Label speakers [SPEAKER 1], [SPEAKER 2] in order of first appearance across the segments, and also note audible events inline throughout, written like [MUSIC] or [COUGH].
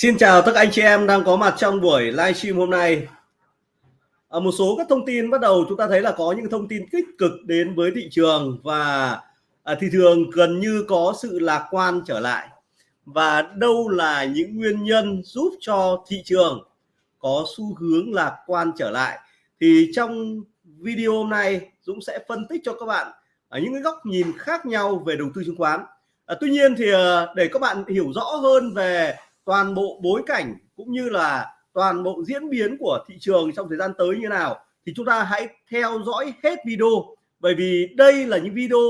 [SPEAKER 1] Xin chào tất cả anh chị em đang có mặt trong buổi livestream hôm nay. À, một số các thông tin bắt đầu chúng ta thấy là có những thông tin tích cực đến với thị trường và à, thị trường gần như có sự lạc quan trở lại. Và đâu là những nguyên nhân giúp cho thị trường có xu hướng lạc quan trở lại thì trong video hôm nay Dũng sẽ phân tích cho các bạn ở những cái góc nhìn khác nhau về đầu tư chứng khoán. À, tuy nhiên thì à, để các bạn hiểu rõ hơn về toàn bộ bối cảnh cũng như là toàn bộ diễn biến của thị trường trong thời gian tới như nào thì chúng ta hãy theo dõi hết video. Bởi vì đây là những video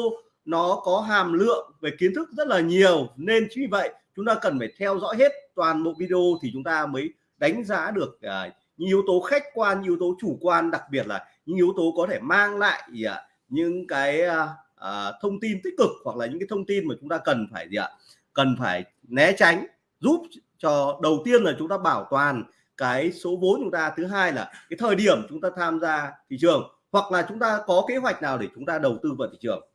[SPEAKER 1] nó có hàm lượng về kiến thức rất là nhiều nên chính vì vậy chúng ta cần phải theo dõi hết toàn bộ video thì chúng ta mới đánh giá được uh, những yếu tố khách quan những yếu tố chủ quan đặc biệt là những yếu tố có thể mang lại à, những cái uh, thông tin tích cực hoặc là những cái thông tin mà chúng ta cần phải gì ạ? Cần phải né tránh giúp cho đầu tiên là chúng ta bảo toàn cái số vốn chúng ta, thứ hai là cái thời điểm chúng ta tham gia thị trường, hoặc là chúng ta có kế hoạch nào để chúng ta đầu tư vào thị trường.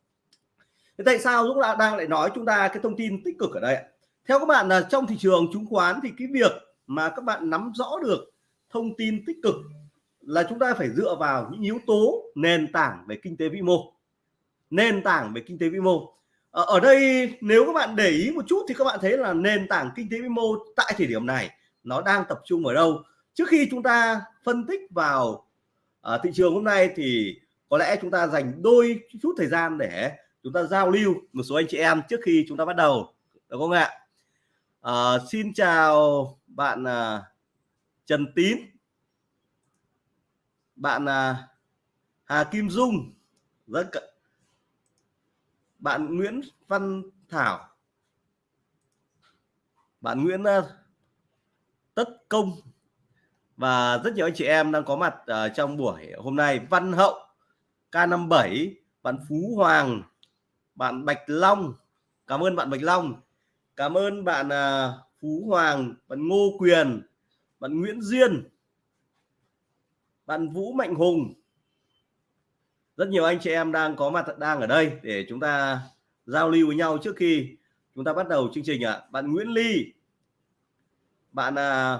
[SPEAKER 1] Thế tại sao Dũng đang lại nói chúng ta cái thông tin tích cực ở đây theo các bạn là trong thị trường chứng khoán thì cái việc mà các bạn nắm rõ được thông tin tích cực là chúng ta phải dựa vào những yếu tố nền tảng về kinh tế vĩ mô. Nền tảng về kinh tế vĩ mô. Ờ, ở đây nếu các bạn để ý một chút thì các bạn thấy là nền tảng kinh tế vĩ mô tại thời điểm này nó đang tập trung ở đâu? Trước khi chúng ta phân tích vào uh, thị trường hôm nay thì có lẽ chúng ta dành đôi chút thời gian để chúng ta giao lưu một số anh chị em trước khi chúng ta bắt đầu được không ạ? Uh, xin chào bạn uh, Trần Tín bạn uh, Hà Kim Dung rất bạn Nguyễn Văn Thảo. Bạn Nguyễn ờ, Tất Công. Và rất nhiều anh chị em đang có mặt uh, trong buổi hôm nay. Văn Hậu K57 bạn Phú Hoàng. Bạn Bạch Long. Cảm ơn bạn Bạch Long. Cảm ơn bạn uh, Phú Hoàng. Bạn Ngô Quyền. Bạn Nguyễn Duyên. Bạn Vũ Mạnh Hùng rất nhiều anh chị em đang có mặt đang ở đây để chúng ta giao lưu với nhau trước khi chúng ta bắt đầu chương trình ạ. À. bạn Nguyễn Ly bạn à,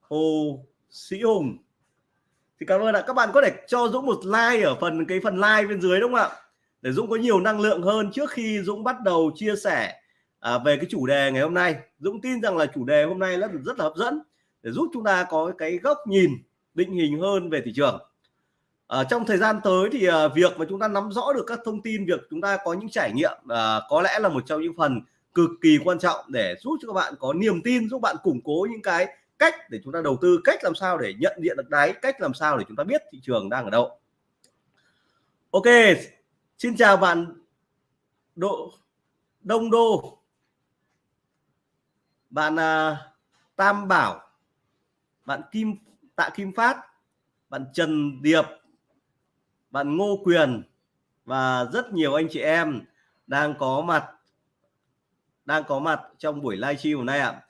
[SPEAKER 1] Hồ Sĩ Hùng. Thì cảm ơn ạ. Các bạn có thể cho Dũng một like ở phần cái phần like bên dưới đúng không ạ? Để Dũng có nhiều năng lượng hơn trước khi Dũng bắt đầu chia sẻ à, về cái chủ đề ngày hôm nay. Dũng tin rằng là chủ đề hôm nay rất rất là hấp dẫn để giúp chúng ta có cái góc nhìn định hình hơn về thị trường à, trong thời gian tới thì à, việc mà chúng ta nắm rõ được các thông tin việc chúng ta có những trải nghiệm à, có lẽ là một trong những phần cực kỳ quan trọng để giúp cho các bạn có niềm tin giúp bạn củng cố những cái cách để chúng ta đầu tư cách làm sao để nhận diện được đáy cách làm sao để chúng ta biết thị trường đang ở đâu. Ok xin chào bạn độ đông đô. Bạn à, tam bảo. Bạn kim tạ kim phát. Bạn trần điệp bạn Ngô Quyền và rất nhiều anh chị em đang có mặt đang có mặt trong buổi livestream hôm nay ạ.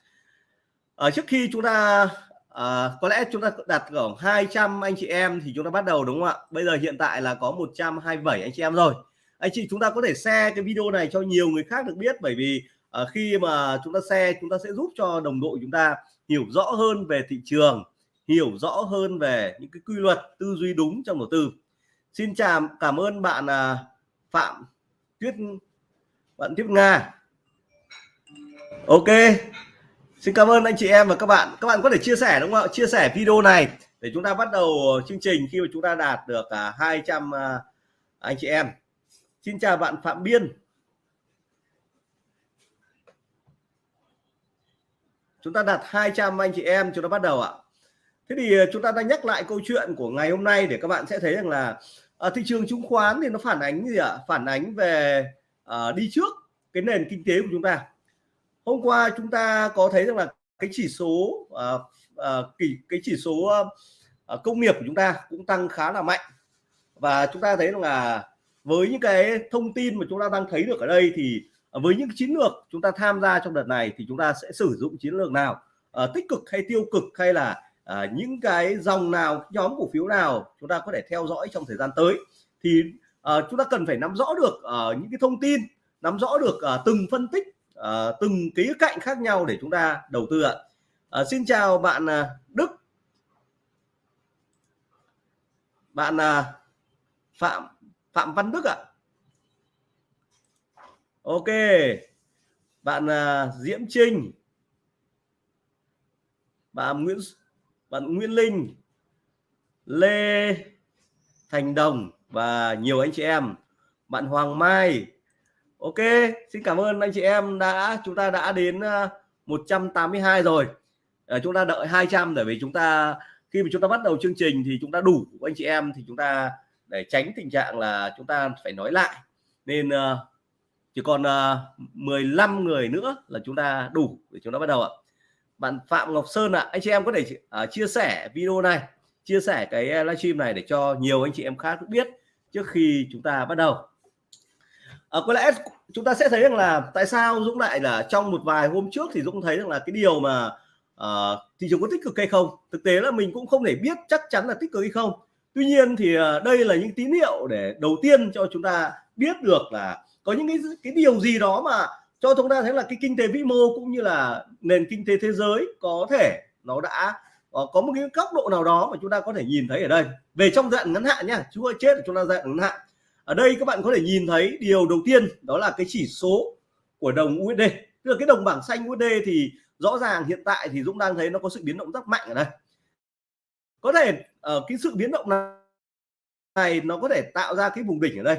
[SPEAKER 1] Ở trước khi chúng ta à, có lẽ chúng ta đặt khoảng 200 anh chị em thì chúng ta bắt đầu đúng không ạ? Bây giờ hiện tại là có 127 anh chị em rồi. Anh chị chúng ta có thể share cái video này cho nhiều người khác được biết bởi vì à, khi mà chúng ta share chúng ta sẽ giúp cho đồng đội chúng ta hiểu rõ hơn về thị trường, hiểu rõ hơn về những cái quy luật tư duy đúng trong đầu tư xin chào, cảm ơn bạn à, phạm tuyết, bạn tuyết nga. Ok, xin cảm ơn anh chị em và các bạn. Các bạn có thể chia sẻ đúng không ạ? Chia sẻ video này để chúng ta bắt đầu chương trình khi mà chúng ta đạt được à, 200 à, anh chị em. Xin chào bạn phạm biên. Chúng ta đặt 200 anh chị em, chúng ta bắt đầu ạ thế thì ờ, chúng ta đang nhắc lại câu chuyện của ngày hôm nay để các bạn sẽ thấy rằng là à, thị trường chứng khoán thì nó phản ánh gì ạ? À? phản ánh về à, đi trước cái nền kinh tế của chúng ta. Hôm qua chúng ta có thấy rằng là cái chỉ số à, à, kỳ cái chỉ số à, công nghiệp của chúng ta cũng tăng khá là mạnh. Và chúng ta thấy rằng là với những cái thông tin mà chúng ta đang thấy được ở đây thì với những chiến lược chúng ta tham gia trong đợt này thì chúng ta sẽ sử dụng chiến lược nào? À, tích cực hay tiêu cực hay là à, những cái dòng nào nhóm cổ phiếu nào chúng ta có thể theo dõi trong thời gian tới thì à, chúng ta cần phải nắm rõ được à, những cái thông tin nắm rõ được à, từng phân tích à, từng ký cạnh khác nhau để chúng ta đầu tư ạ. À, xin chào bạn à, Đức. Bạn à, Phạm Phạm Văn Đức ạ. Ok. Bạn à, Diễm Trinh. Bạn Nguyễn bạn Nguyễn Linh Lê Thành Đồng và nhiều anh chị em. Bạn Hoàng Mai. Ok xin cảm ơn anh chị em đã chúng ta đã đến ờ, 182 rồi. À, chúng ta đợi 200 để vì chúng ta khi mà chúng ta bắt đầu chương trình thì chúng ta đủ anh chị em thì chúng ta để tránh tình trạng là chúng ta phải nói lại. Nên uh, chỉ còn uh, 15 người nữa là chúng ta đủ để chúng ta bắt đầu ạ bạn Phạm Ngọc Sơn ạ. À, anh chị em có thể uh, chia sẻ video này chia sẻ cái à, livestream này để cho nhiều anh chị em khác biết trước khi chúng ta bắt đầu. À, có lẽ chúng ta sẽ thấy rằng là tại sao Dũng lại là trong một vài hôm trước thì Dũng thấy rằng là cái điều mà uh, thị trường có tích cực hay không? Thực tế là mình cũng không thể biết chắc chắn là tích cực hay không. Tuy nhiên thì uh, đây là những tín hiệu để đầu tiên cho chúng ta biết được là có những cái cái điều gì đó mà cho chúng ta thấy là cái kinh tế vĩ mô cũng như là nền kinh tế thế giới có thể nó đã ờ, có một cái góc độ nào đó mà chúng ta có thể nhìn thấy ở đây. Về trong dạng ngắn hạn nhá chú ơi chết chúng ta dạng ngắn hạn. Ở đây các bạn có thể nhìn thấy điều đầu tiên đó là cái chỉ số của đồng USD tức là cái đồng bảng xanh USD thì rõ ràng hiện tại thì Dũng đang thấy nó có sự biến động rất mạnh ở đây. Có thể ở uh, cái sự biến động này nó có thể tạo ra cái vùng đỉnh ở đây.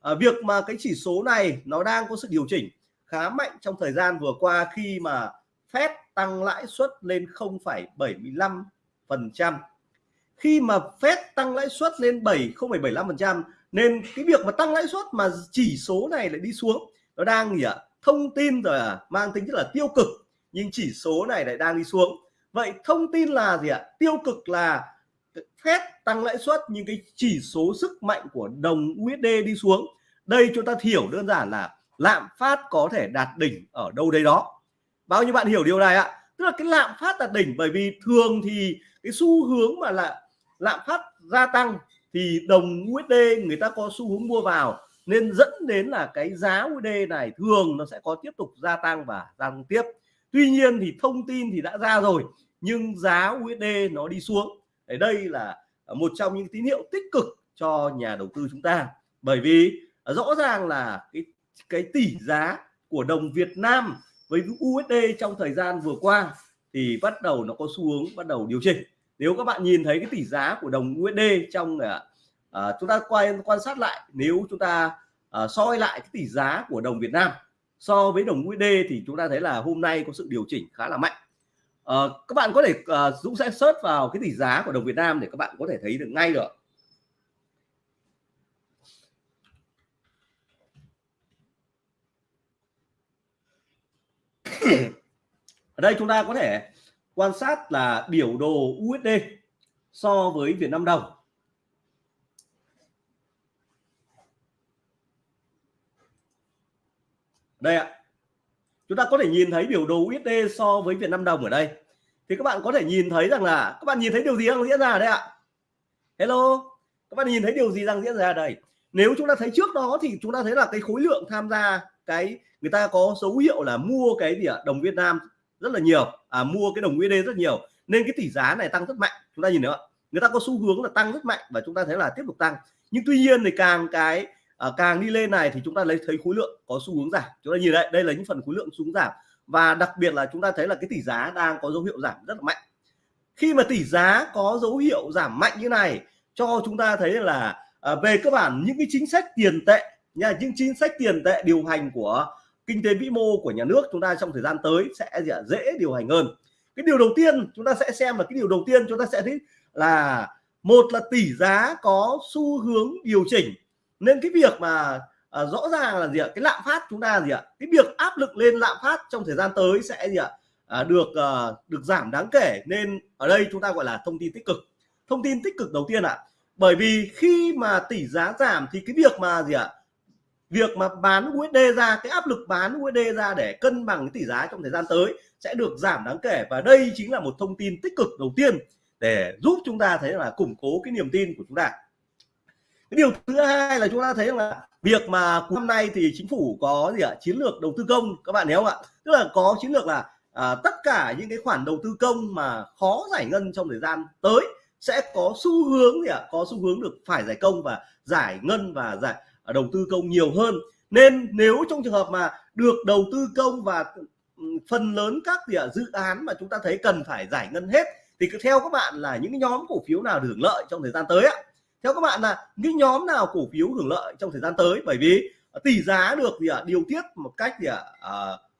[SPEAKER 1] À, việc mà cái chỉ số này nó đang có sự điều chỉnh khá mạnh trong thời gian vừa qua khi mà Fed tăng lãi suất lên 0,75 phần trăm. Khi mà Fed tăng lãi suất lên 7 0,75 phần trăm nên cái việc mà tăng lãi suất mà chỉ số này lại đi xuống nó đang gì ạ? Thông tin rồi à, mang tính chất là tiêu cực nhưng chỉ số này lại đang đi xuống. Vậy thông tin là gì ạ? Tiêu cực là Fed tăng lãi suất nhưng cái chỉ số sức mạnh của đồng USD đi xuống. Đây chúng ta hiểu đơn giản là lạm phát có thể đạt đỉnh ở đâu đây đó. Bao nhiêu bạn hiểu điều này ạ, tức là cái lạm phát đạt đỉnh, bởi vì thường thì cái xu hướng mà là lạm phát gia tăng thì đồng USD người ta có xu hướng mua vào, nên dẫn đến là cái giá USD này thường nó sẽ có tiếp tục gia tăng và gia tăng tiếp. Tuy nhiên thì thông tin thì đã ra rồi, nhưng giá USD nó đi xuống. Ở đây là một trong những tín hiệu tích cực cho nhà đầu tư chúng ta. Bởi vì rõ ràng là cái cái tỷ giá của đồng Việt Nam với USD trong thời gian vừa qua thì bắt đầu nó có xu hướng bắt đầu điều chỉnh. Nếu các bạn nhìn thấy cái tỷ giá của đồng USD trong à, à, chúng ta quay quan sát lại nếu chúng ta à, soi lại cái tỷ giá của đồng Việt Nam so với đồng USD thì chúng ta thấy là hôm nay có sự điều chỉnh khá là mạnh. À, các bạn có thể à, Dũng sẽ search vào cái tỷ giá của đồng Việt Nam để các bạn có thể thấy được ngay được. Ở đây chúng ta có thể quan sát là biểu đồ USD so với Việt Nam đồng. Đây ạ. Chúng ta có thể nhìn thấy biểu đồ USD so với Việt Nam đồng ở đây. Thì các bạn có thể nhìn thấy rằng là, các bạn nhìn thấy điều gì đang diễn ra đây ạ? Hello? Các bạn nhìn thấy điều gì đang diễn ra đây? Nếu chúng ta thấy trước đó thì chúng ta thấy là cái khối lượng tham gia cái người ta có dấu hiệu là mua cái gì ạ? Đồng Việt Nam rất là nhiều à, mua cái đồng USD e rất nhiều. Nên cái tỷ giá này tăng rất mạnh. Chúng ta nhìn nữa người ta có xu hướng là tăng rất mạnh và chúng ta thấy là tiếp tục tăng. Nhưng tuy nhiên thì càng cái à, càng đi lên này thì chúng ta lấy thấy khối lượng có xu hướng giảm. Chúng ta nhìn đây đây là những phần khối lượng xuống giảm. Và đặc biệt là chúng ta thấy là cái tỷ giá đang có dấu hiệu giảm rất là mạnh. Khi mà tỷ giá có dấu hiệu giảm mạnh như này cho chúng ta thấy là à, về cơ bản những cái chính sách tiền tệ nha những chính sách tiền tệ điều hành của kinh tế vĩ mô của nhà nước chúng ta trong thời gian tới sẽ dễ điều hành hơn. Cái điều đầu tiên chúng ta sẽ xem là cái điều đầu tiên chúng ta sẽ thấy là một là tỷ giá có xu hướng điều chỉnh. Nên cái việc mà à, rõ ràng là gì ạ? Cái lạm phát chúng ta gì ạ? Cái việc áp lực lên lạm phát trong thời gian tới sẽ gì ạ? À, được à, được giảm đáng kể. Nên ở đây chúng ta gọi là thông tin tích cực. Thông tin tích cực đầu tiên ạ. Bởi vì khi mà tỷ giá giảm thì cái việc mà gì ạ? Việc mà bán USD ra cái áp lực bán USD ra để cân bằng cái tỷ giá trong thời gian tới sẽ được giảm đáng kể. Và đây chính là một thông tin tích cực đầu tiên để giúp chúng ta thấy là củng cố cái niềm tin của chúng ta. Cái điều thứ hai là chúng ta thấy là việc mà năm nay thì chính phủ có gì ạ? Chiến lược đầu tư công các bạn hiểu không ạ? Tức là có chiến lược là à, tất cả những cái khoản đầu tư công mà khó giải ngân trong thời gian tới sẽ có xu hướng gì ạ? À? có xu hướng được phải giải công và giải ngân và giải À, đầu tư công nhiều hơn. Nên nếu trong trường hợp mà được đầu tư công và ừ, phần lớn các gì à, dự án mà chúng ta thấy cần phải giải ngân hết thì cứ theo các bạn là những nhóm cổ phiếu nào được hưởng lợi trong thời gian tới ạ. Theo các bạn là những nhóm nào cổ phiếu hưởng lợi trong thời gian tới? Bởi vì tỷ giá được gì ạ điều tiết một cách gì ạ à,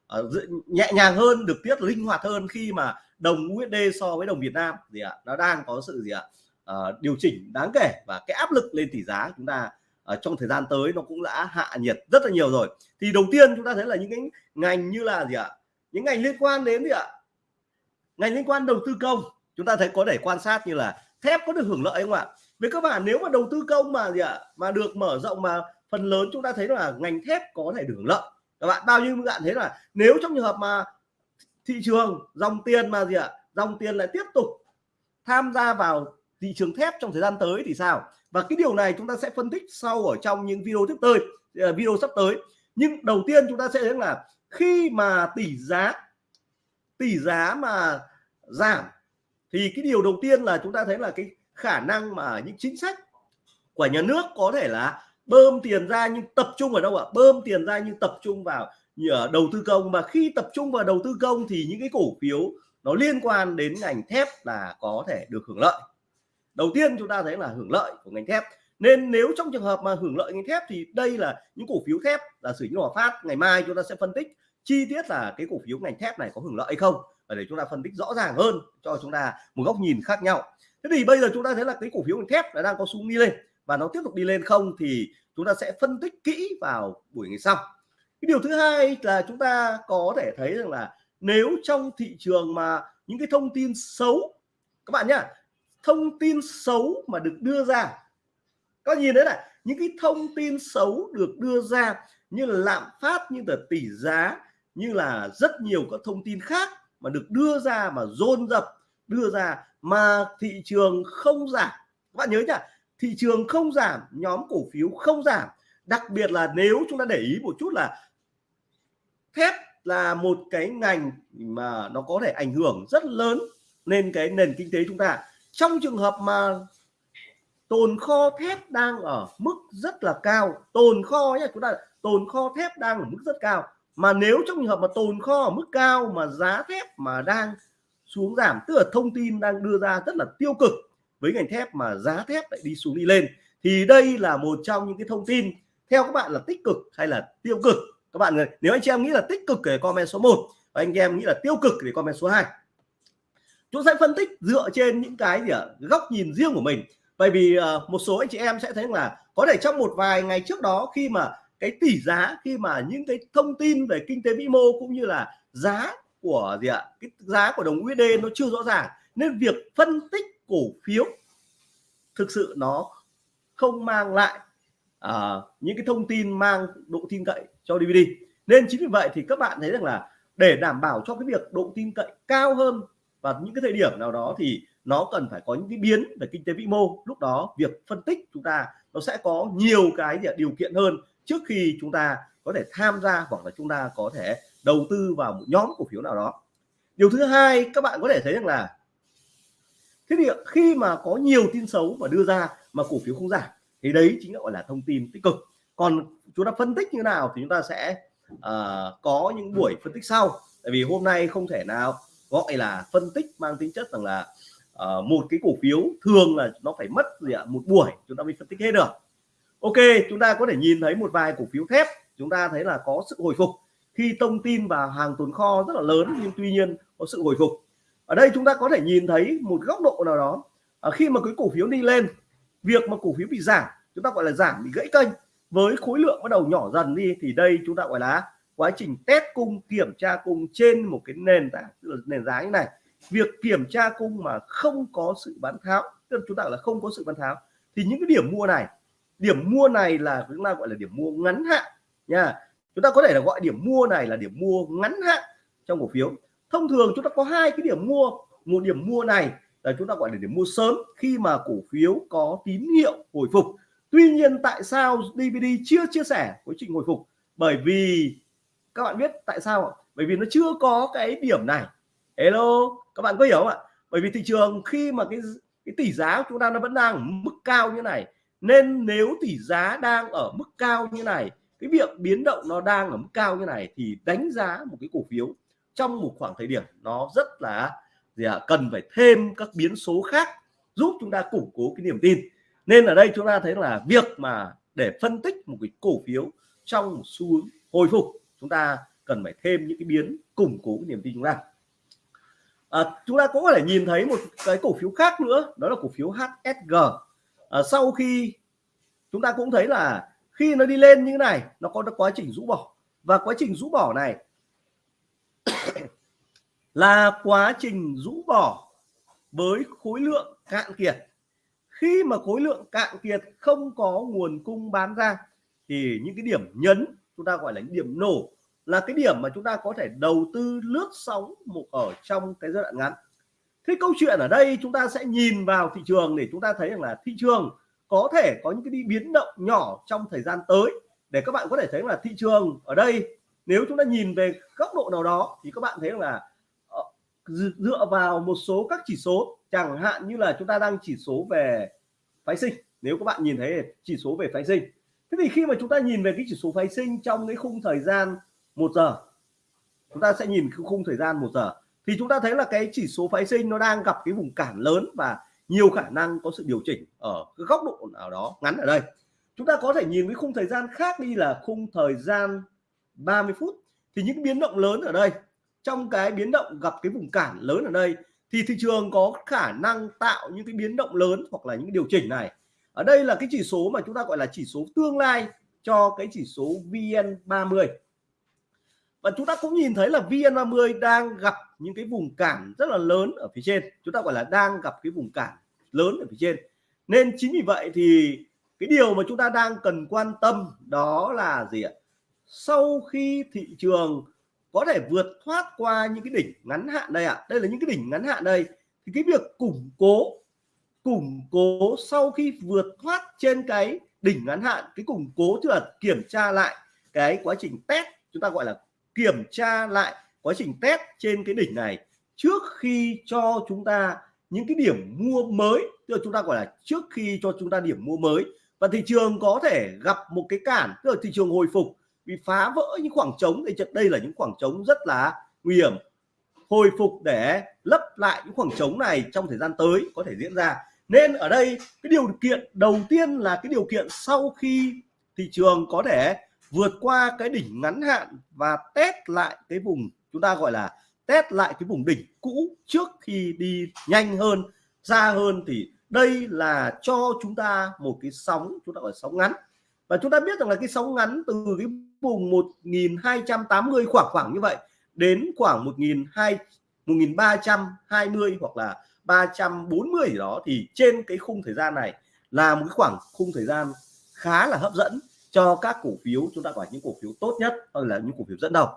[SPEAKER 1] à, nhẹ nhàng hơn được tiết linh hoạt hơn khi mà đồng USD so với đồng Việt Nam. Gì ạ nó đang có sự gì ạ à, điều chỉnh đáng kể và cái áp lực lên tỷ giá chúng ta ở trong thời gian tới nó cũng đã hạ nhiệt rất là nhiều rồi. Thì đầu tiên chúng ta thấy là những cái ngành như là gì ạ? Những ngành liên quan đến gì ạ? Ngành liên quan đầu tư công. Chúng ta thấy có thể quan sát như là thép có được hưởng lợi không ạ? Với các bạn nếu mà đầu tư công mà gì ạ? Mà được mở rộng mà phần lớn chúng ta thấy là ngành thép có thể được hưởng lợi. Các bạn, bao nhiêu bạn thấy là nếu trong trường hợp mà thị trường dòng tiền mà gì ạ? Dòng tiền lại tiếp tục tham gia vào thị trường thép trong thời gian tới thì sao? Và cái điều này chúng ta sẽ phân tích sau ở trong những video tiếp tới ờ, video sắp tới. Nhưng đầu tiên chúng ta sẽ thấy là khi mà tỷ giá tỷ giá mà giảm, thì cái điều đầu tiên là chúng ta thấy là cái khả năng mà những chính sách của nhà nước có thể là bơm tiền ra nhưng tập trung ở đâu ạ? Bơm tiền ra nhưng tập trung vào ở đầu tư công. Mà khi tập trung vào đầu tư công thì những cái cổ phiếu nó liên quan đến ngành thép là có thể được hưởng lợi đầu tiên chúng ta thấy là hưởng lợi của ngành thép. Nên nếu trong trường hợp mà hưởng lợi ngành thép thì đây là những cổ phiếu thép là sử như Hòa Phát, ngày mai chúng ta sẽ phân tích chi tiết là cái cổ phiếu ngành thép này có hưởng lợi hay không và để chúng ta phân tích rõ ràng hơn cho chúng ta một góc nhìn khác nhau. Thế thì bây giờ chúng ta thấy là cái cổ phiếu ngành thép là đang có xu đi lên và nó tiếp tục đi lên không thì chúng ta sẽ phân tích kỹ vào buổi ngày sau. Cái điều thứ hai là chúng ta có thể thấy rằng là nếu trong thị trường mà những cái thông tin xấu, các bạn nhá thông tin xấu mà được đưa ra. Có nhìn thấy là những cái thông tin xấu được đưa ra như là lạm phát, như là tỷ giá, như là rất nhiều các thông tin khác mà được đưa ra mà dồn dập, đưa ra mà thị trường không giảm. Các bạn nhớ nhá, thị trường không giảm, nhóm cổ phiếu không giảm. Đặc biệt là nếu chúng ta để ý một chút là thép là một cái ngành mà nó có thể ảnh hưởng rất lớn lên cái nền kinh tế chúng ta trong trường hợp mà tồn kho thép đang ở mức rất là cao, tồn kho nhé chúng ta tồn kho thép đang ở mức rất cao. Mà nếu trong trường hợp mà tồn kho ở mức cao mà giá thép mà đang xuống giảm, tức là thông tin đang đưa ra rất là tiêu cực với ngành thép mà giá thép lại đi xuống đi lên, thì đây là một trong những cái thông tin theo các bạn là tích cực hay là tiêu cực? Các bạn nếu anh chị em nghĩ là tích cực thì comment số 1 và anh em nghĩ là tiêu cực thì comment số 2 chúng sẽ phân tích dựa trên những cái gì ở góc nhìn riêng của mình. Bởi vì uh, một số anh chị em sẽ thấy là có thể trong một vài ngày trước đó khi mà cái tỷ giá khi mà những cái thông tin về kinh tế vĩ mô cũng như là giá của gì ạ? Cái giá của đồng USD nó chưa rõ ràng nên việc phân tích cổ phiếu thực sự nó không mang lại uh, những cái thông tin mang độ tin cậy cho DVD nên chính vì vậy thì các bạn thấy rằng là để đảm bảo cho cái việc độ tin cậy cao hơn và những cái thời điểm nào đó thì nó cần phải có những cái biến về kinh tế vĩ mô. Lúc đó việc phân tích chúng ta nó sẽ có nhiều cái điều kiện hơn trước khi chúng ta có thể tham gia hoặc là chúng ta có thể đầu tư vào một nhóm cổ phiếu nào đó. Điều thứ hai các bạn có thể thấy rằng là thế thì khi mà có nhiều tin xấu mà đưa ra mà cổ phiếu không giảm thì đấy chính là gọi là thông tin tích cực. Còn chúng ta phân tích như nào thì chúng ta sẽ uh, có những buổi phân tích sau. Tại vì hôm nay không thể nào gọi là phân tích mang tính chất rằng là uh, một cái cổ phiếu thường là nó phải mất gì ạ? Một buổi chúng ta mới phân tích hết được. Ok chúng ta có thể nhìn thấy một vài cổ phiếu thép chúng ta thấy là có sự hồi phục. Khi thông tin và hàng tồn kho rất là lớn nhưng tuy nhiên có sự hồi phục. Ở đây chúng ta có thể nhìn thấy một góc độ nào đó. À, khi mà cái cổ phiếu đi lên việc mà cổ phiếu bị giảm chúng ta gọi là giảm bị gãy kênh. Với khối lượng bắt đầu nhỏ dần đi thì đây chúng ta gọi là quá trình test cung, kiểm tra cung trên một cái nền tảng nền giá như này. Việc kiểm tra cung mà không có sự bán tháo, tức là chúng ta là không có sự bán tháo, thì những cái điểm mua này, điểm mua này là chúng ta gọi là điểm mua ngắn hạn nha. Chúng ta có thể là gọi điểm mua này là điểm mua ngắn hạn trong cổ phiếu. Thông thường chúng ta có hai cái điểm mua, một điểm mua này là chúng ta gọi là điểm mua sớm khi mà cổ phiếu có tín hiệu hồi phục. Tuy nhiên tại sao DVD chưa chia sẻ quá trình hồi phục? Bởi vì các bạn biết tại sao không? bởi vì nó chưa có cái điểm này. Hello các bạn có hiểu không ạ? Bởi vì thị trường khi mà cái cái tỷ giá của chúng ta nó vẫn đang ở mức cao như này nên nếu tỷ giá đang ở mức cao như này cái việc biến động nó đang ở mức cao như này thì đánh giá một cái cổ phiếu trong một khoảng thời điểm nó rất là gì à, cần phải thêm các biến số khác giúp chúng ta củng cố cái niềm tin. Nên ở đây chúng ta thấy là việc mà để phân tích một cái cổ phiếu trong một xu hướng hồi phục chúng ta cần phải thêm những cái biến củng cố cái niềm tin chúng ta. À, chúng ta cũng có thể nhìn thấy một cái cổ phiếu khác nữa đó là cổ phiếu HSG à, sau khi chúng ta cũng thấy là khi nó đi lên như thế này nó có quá trình rũ bỏ. Và quá trình rũ bỏ này [COUGHS] là quá trình rũ bỏ với khối lượng cạn kiệt. Khi mà khối lượng cạn kiệt không có nguồn cung bán ra thì những cái điểm nhấn chúng ta gọi là điểm nổ, là cái điểm mà chúng ta có thể đầu tư lướt sóng một ở trong cái giai đoạn ngắn. Thế câu chuyện ở đây chúng ta sẽ nhìn vào thị trường để chúng ta thấy rằng là thị trường có thể có những cái đi biến động nhỏ trong thời gian tới. Để các bạn có thể thấy là thị trường ở đây, nếu chúng ta nhìn về góc độ nào đó, thì các bạn thấy là ờ, dựa vào một số các chỉ số, chẳng hạn như là chúng ta đang chỉ số về phái sinh. Nếu các bạn nhìn thấy chỉ số về phái sinh thế thì khi mà chúng ta nhìn về cái chỉ số phái sinh trong cái khung thời gian một giờ, chúng ta sẽ nhìn khung thời gian một giờ, thì chúng ta thấy là cái chỉ số phái sinh nó đang gặp cái vùng cản lớn và nhiều khả năng có sự điều chỉnh ở cái góc độ nào đó ngắn ở đây. Chúng ta có thể nhìn cái khung thời gian khác đi là khung thời gian 30 phút. Thì những biến động lớn ở đây, trong cái biến động gặp cái vùng cản lớn ở đây, thì thị trường có khả năng tạo những cái biến động lớn hoặc là những điều chỉnh này ở đây là cái chỉ số mà chúng ta gọi là chỉ số tương lai cho cái chỉ số VN30 và chúng ta cũng nhìn thấy là VN30 đang gặp những cái vùng cản rất là lớn ở phía trên. Chúng ta gọi là đang gặp cái vùng cản lớn ở phía trên. Nên chính vì vậy thì cái điều mà chúng ta đang cần quan tâm đó là gì ạ? Sau khi thị trường có thể vượt thoát qua những cái đỉnh ngắn hạn đây ạ, đây là những cái đỉnh ngắn hạn đây, thì cái việc củng cố củng cố sau khi vượt thoát trên cái đỉnh ngắn hạn, cái củng cố tức là kiểm tra lại cái quá trình test, chúng ta gọi là kiểm tra lại quá trình test trên cái đỉnh này trước khi cho chúng ta những cái điểm mua mới, tức là chúng ta gọi là trước khi cho chúng ta điểm mua mới. Và thị trường có thể gặp một cái cản, tức là thị trường hồi phục vì phá vỡ những khoảng trống. Thì đây là những khoảng trống rất là nguy hiểm. Hồi phục để lấp lại những khoảng trống này trong thời gian tới có thể diễn ra nên ở đây, cái điều kiện đầu tiên là cái điều kiện sau khi thị trường có thể vượt qua cái đỉnh ngắn hạn và test lại cái vùng, chúng ta gọi là test lại cái vùng đỉnh cũ trước khi đi nhanh hơn, xa hơn thì đây là cho chúng ta một cái sóng, chúng ta gọi là sóng ngắn. Và chúng ta biết rằng là cái sóng ngắn từ cái vùng 1280 khoảng khoảng như vậy đến khoảng 1200 1320 hoặc là 340 gì đó, thì trên cái khung thời gian này là một cái khoảng khung thời gian khá là hấp dẫn cho các cổ phiếu, chúng ta gọi những cổ phiếu tốt nhất hoặc là những cổ phiếu dẫn đầu.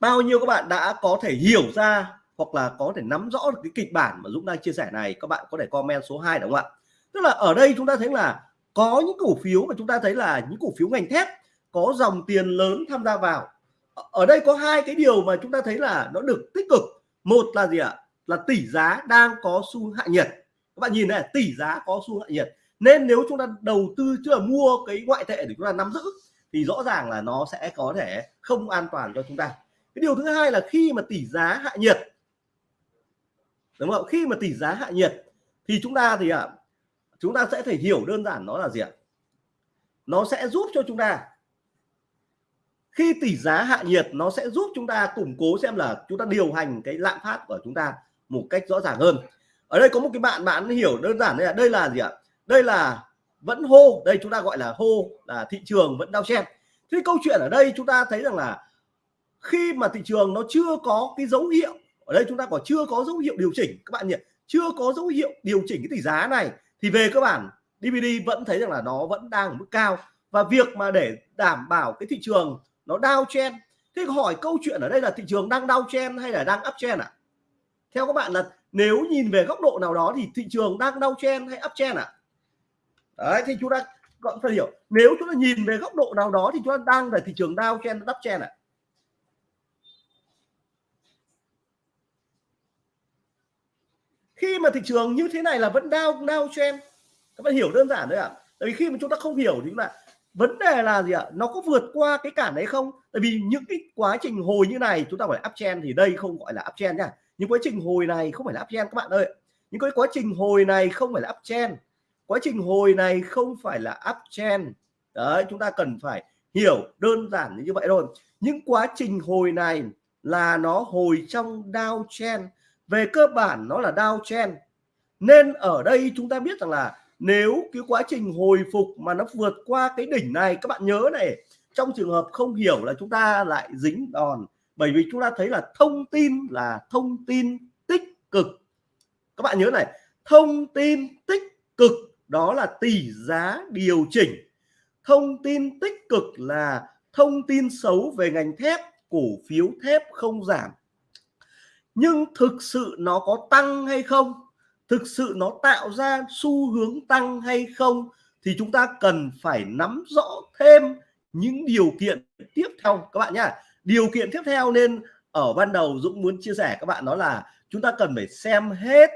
[SPEAKER 1] Bao nhiêu các bạn đã có thể hiểu ra hoặc là có thể nắm rõ được cái kịch bản mà Dũng đang chia sẻ này, các bạn có thể comment số 2 đúng không ạ? Tức là ở đây chúng ta thấy là có những cổ phiếu mà chúng ta thấy là những cổ phiếu ngành thép có dòng tiền lớn tham gia vào. Ở đây có hai cái điều mà chúng ta thấy là nó được tích cực. Một là gì ạ? Là tỷ giá đang có xu hạ nhiệt. Các bạn nhìn này tỷ giá có xu hạ nhiệt. Nên nếu chúng ta đầu tư chưa mua cái ngoại tệ để chúng ta nắm giữ thì rõ ràng là nó sẽ có thể không an toàn cho chúng ta. Cái điều thứ hai là khi mà tỷ giá hạ nhiệt đúng không khi mà tỷ giá hạ nhiệt thì chúng ta thì ạ à, chúng ta sẽ thể hiểu đơn giản nó là gì ạ? Nó sẽ giúp cho chúng ta. Khi tỷ giá hạ nhiệt nó sẽ giúp chúng ta củng cố xem là chúng ta điều hành cái lạm phát của chúng ta một cách rõ ràng hơn. Ở đây có một cái bạn bạn hiểu đơn giản đây là đây là gì ạ? Đây là vẫn hô, đây chúng ta gọi là hô, là thị trường vẫn đau chen thế câu chuyện ở đây chúng ta thấy rằng là khi mà thị trường nó chưa có cái dấu hiệu, ở đây chúng ta còn chưa có dấu hiệu điều chỉnh, các bạn nhỉ? Chưa có dấu hiệu điều chỉnh cái tỷ giá này, thì về cơ bản DVD vẫn thấy rằng là nó vẫn đang ở mức cao. Và việc mà để đảm bảo cái thị trường nó đau chen thế hỏi câu chuyện ở đây là thị trường đang đau chen hay là đang up chen ạ? à? theo các bạn là nếu nhìn về góc độ nào đó thì thị trường đang đau chen hay uptrend ạ à? đấy thì chúng ta còn phải hiểu nếu chúng ta nhìn về góc độ nào đó thì chúng ta đang là thị trường đau chen, downtrend chen ạ khi mà thị trường như thế này là vẫn đau đau chen, các bạn hiểu đơn giản đấy ạ à? tại vì khi mà chúng ta không hiểu thì là vấn đề là gì ạ à? nó có vượt qua cái cản đấy không tại vì những cái quá trình hồi như này chúng ta phải uptrend thì đây không gọi là uptrend nha những quá trình hồi này không phải là uptrend các bạn ơi. Những cái quá trình hồi này không phải là uptrend. Quá trình hồi này không phải là uptrend. Đấy, chúng ta cần phải hiểu đơn giản như vậy thôi. Những quá trình hồi này là nó hồi trong downtrend. Về cơ bản nó là downtrend. Nên ở đây chúng ta biết rằng là nếu cái quá trình hồi phục mà nó vượt qua cái đỉnh này, các bạn nhớ này, trong trường hợp không hiểu là chúng ta lại dính đòn bởi vì chúng ta thấy là thông tin là thông tin tích cực. Các bạn nhớ này, thông tin tích cực đó là tỷ giá điều chỉnh. Thông tin tích cực là thông tin xấu về ngành thép, cổ phiếu thép không giảm. Nhưng thực sự nó có tăng hay không? Thực sự nó tạo ra xu hướng tăng hay không? Thì chúng ta cần phải nắm rõ thêm những điều kiện tiếp theo. Các bạn nhá điều kiện tiếp theo nên ở ban đầu Dũng muốn chia sẻ các bạn đó là chúng ta cần phải xem hết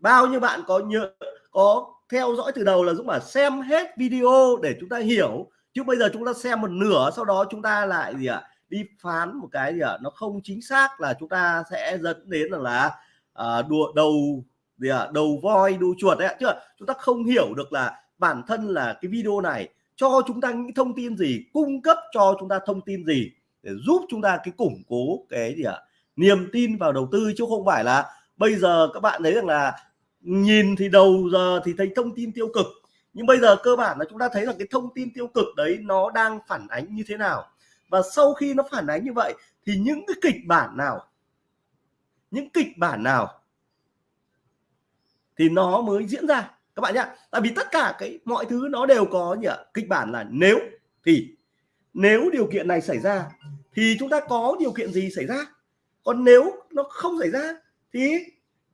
[SPEAKER 1] bao nhiêu bạn có nhớ có theo dõi từ đầu là Dũng bảo xem hết video để chúng ta hiểu. Chứ bây giờ chúng ta xem một nửa sau đó chúng ta lại gì ạ đi phán một cái gì ạ nó không chính xác là chúng ta sẽ dẫn đến là, là à, đùa đầu gì ạ đầu voi đu chuột đấy ạ. Chứ chúng ta không hiểu được là bản thân là cái video này cho chúng ta những thông tin gì cung cấp cho chúng ta thông tin gì để giúp chúng ta cái củng cố cái gì ạ, niềm tin vào đầu tư chứ không phải là bây giờ các bạn thấy rằng là nhìn thì đầu giờ thì thấy thông tin tiêu cực, nhưng bây giờ cơ bản là chúng ta thấy là cái thông tin tiêu cực đấy nó đang phản ánh như thế nào. Và sau khi nó phản ánh như vậy thì những cái kịch bản nào, những kịch bản nào thì nó mới diễn ra. Các bạn nhá, tại vì tất cả cái mọi thứ nó đều có nhỉ kịch bản là nếu thì nếu điều kiện này xảy ra thì chúng ta có điều kiện gì xảy ra? Còn nếu nó không xảy ra thì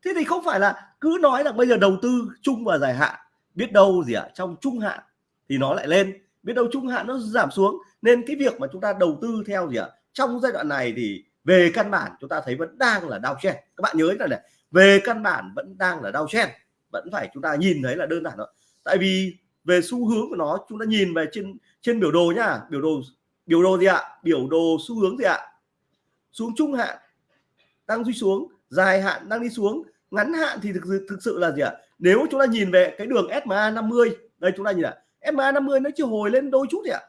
[SPEAKER 1] thế thì không phải là cứ nói là bây giờ đầu tư chung và dài hạn biết đâu gì ạ à, trong trung hạn thì nó lại lên biết đâu trung hạn nó giảm xuống nên cái việc mà chúng ta đầu tư theo gì ạ à, trong giai đoạn này thì về căn bản chúng ta thấy vẫn đang là đau chen các bạn nhớ là này về căn bản vẫn đang là đau chen vẫn phải chúng ta nhìn thấy là đơn giản thôi. Tại vì về xu hướng của nó, chúng ta nhìn về trên trên biểu đồ nhá. Biểu đồ biểu đồ gì ạ? Biểu đồ xu hướng gì ạ? Xuống trung hạn, đang đi xuống, dài hạn, đang đi xuống. Ngắn hạn thì thực sự thực sự là gì ạ? Nếu chúng ta nhìn về cái đường SMA 50 đây chúng ta nhìn ạ. SMA 50 nó chỉ hồi lên đôi chút gì ạ?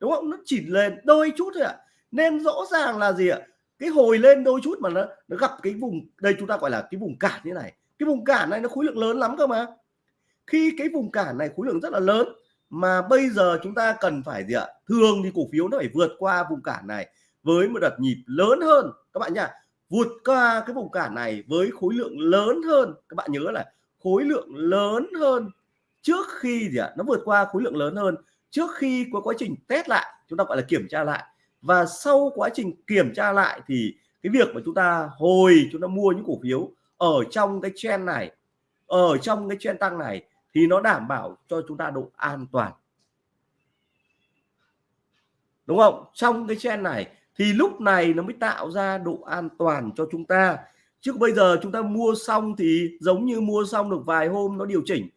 [SPEAKER 1] Đúng không? Nó chỉ lên đôi chút thôi ạ. Nên rõ ràng là gì ạ? Cái hồi lên đôi chút mà nó nó gặp cái vùng, đây chúng ta gọi là cái vùng cản như này. Cái vùng cản này nó khối lượng lớn lắm cơ mà khi cái vùng cản này khối lượng rất là lớn, mà bây giờ chúng ta cần phải gì ạ? Thường thì cổ phiếu nó phải vượt qua vùng cản này với một đợt nhịp lớn hơn. Các bạn nhá, vượt qua cái vùng cản này với khối lượng lớn hơn. Các bạn nhớ là khối lượng lớn hơn trước khi gì ạ? Nó vượt qua khối lượng lớn hơn trước khi có quá trình test lại, chúng ta gọi là kiểm tra lại. Và sau quá trình kiểm tra lại thì cái việc mà chúng ta hồi chúng ta mua những cổ phiếu ở trong cái trend này, ở trong cái trend tăng này thì nó đảm bảo cho chúng ta độ an toàn. Đúng không? Trong cái trend này thì lúc này nó mới tạo ra độ an toàn cho chúng ta. Chứ bây giờ chúng ta mua xong thì giống như mua xong được vài hôm nó điều chỉnh.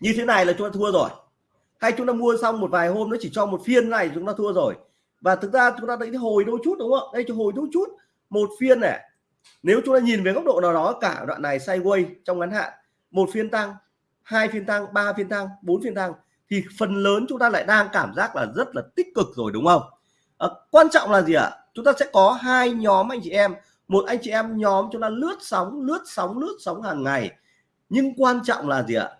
[SPEAKER 1] Như thế này là chúng ta thua rồi. Hay chúng ta mua xong một vài hôm nó chỉ cho một phiên này chúng ta thua rồi. Và thực ra chúng ta thấy hồi đôi chút đúng không? Đây cho hồi đôi chút, một phiên này. Nếu chúng ta nhìn về góc độ nào đó, cả đoạn này sideways trong ngắn hạn một phiên tăng hai phiên tăng ba phiên tăng bốn phiên tăng. Thì phần lớn chúng ta lại đang cảm giác là rất là tích cực rồi đúng không? À, quan trọng là gì ạ? Chúng ta sẽ có hai nhóm anh chị em. Một anh chị em nhóm chúng ta lướt sóng lướt sóng lướt sóng hàng ngày. Nhưng quan trọng là gì ạ?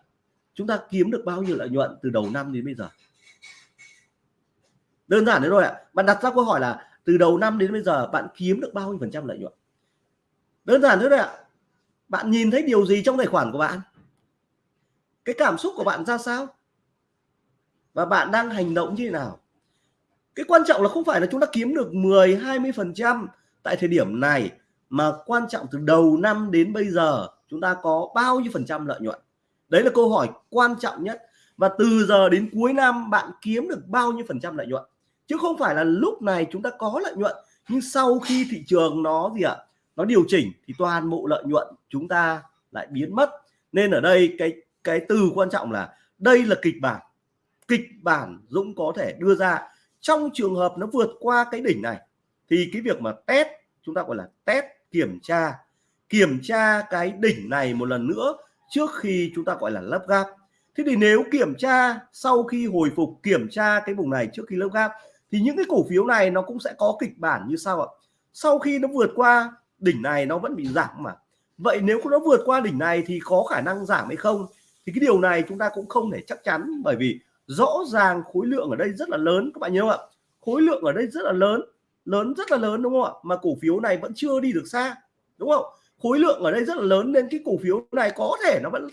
[SPEAKER 1] Chúng ta kiếm được bao nhiêu lợi nhuận từ đầu năm đến bây giờ? Đơn giản thế thôi ạ. Bạn đặt ra câu hỏi là từ đầu năm đến bây giờ bạn kiếm được bao nhiêu phần trăm lợi nhuận? Đơn giản thế thôi ạ bạn nhìn thấy điều gì trong tài khoản của bạn? Cái cảm xúc của bạn ra sao? Và bạn đang hành động như thế nào? Cái quan trọng là không phải là chúng ta kiếm được 10 20 phần trăm tại thời điểm này, mà quan trọng từ đầu năm đến bây giờ chúng ta có bao nhiêu phần trăm lợi nhuận? Đấy là câu hỏi quan trọng nhất. Và từ giờ đến cuối năm, bạn kiếm được bao nhiêu phần trăm lợi nhuận? Chứ không phải là lúc này chúng ta có lợi nhuận, nhưng sau khi thị trường nó gì ạ? Nó điều chỉnh thì toàn bộ lợi nhuận chúng ta lại biến mất. Nên ở đây cái cái từ quan trọng là đây là kịch bản. Kịch bản Dũng có thể đưa ra. Trong trường hợp nó vượt qua cái đỉnh này, thì cái việc mà test, chúng ta gọi là test kiểm tra kiểm tra cái đỉnh này một lần nữa trước khi chúng ta gọi là lắp gáp thế thì nếu kiểm tra sau khi hồi phục, kiểm tra cái vùng này trước khi lắp gáp thì những cái cổ phiếu này nó cũng sẽ có kịch bản như sau ạ. Sau khi nó vượt qua đỉnh này, nó vẫn bị giảm mà vậy nếu nó vượt qua đỉnh này thì có khả năng giảm hay không? Thì cái điều này chúng ta cũng không thể chắc chắn bởi vì rõ ràng khối lượng ở đây rất là lớn, các bạn nhớ không ạ? Khối lượng ở đây rất là lớn lớn rất là lớn, đúng không ạ? Mà cổ phiếu này vẫn chưa đi được xa, đúng không? Khối lượng ở đây rất là lớn nên cái cổ phiếu này có thể nó vẫn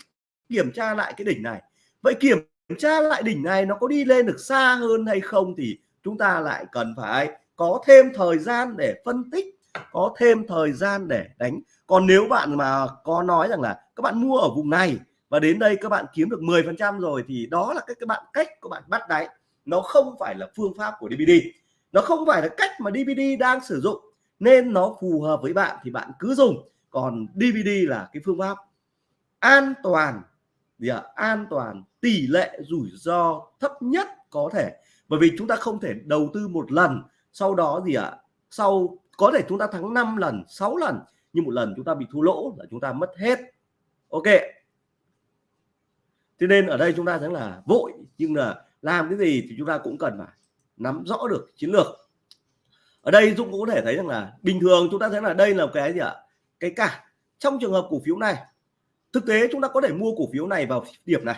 [SPEAKER 1] kiểm tra lại cái đỉnh này. Vậy kiểm tra lại đỉnh này nó có đi lên được xa hơn hay không thì chúng ta lại cần phải có thêm thời gian để phân tích có thêm thời gian để đánh. Còn nếu bạn mà có nói rằng là các bạn mua ở vùng này và đến đây các bạn kiếm được 10 phần trăm rồi thì đó là cái các bạn, cách các bạn bắt đáy. Nó không phải là phương pháp của DVD nó không phải là cách mà DVD đang sử dụng. Nên nó phù hợp với bạn thì bạn cứ dùng. Còn DVD là cái phương pháp an toàn, gì ạ? À? an toàn, tỷ lệ rủi ro thấp nhất có thể. Bởi vì chúng ta không thể đầu tư một lần, sau đó gì ạ? À? sau có thể chúng ta thắng 5 lần 6 lần, nhưng một lần chúng ta bị thua lỗ là chúng ta mất hết. Ok. Thế nên ở đây chúng ta thấy là vội, nhưng là làm cái gì thì chúng ta cũng cần phải nắm rõ được chiến lược. Ở đây Dũng cũng có thể thấy rằng là bình thường chúng ta thấy là đây là cái gì ạ? Cái cả trong trường hợp cổ phiếu này, thực tế chúng ta có thể mua cổ phiếu này vào điểm này.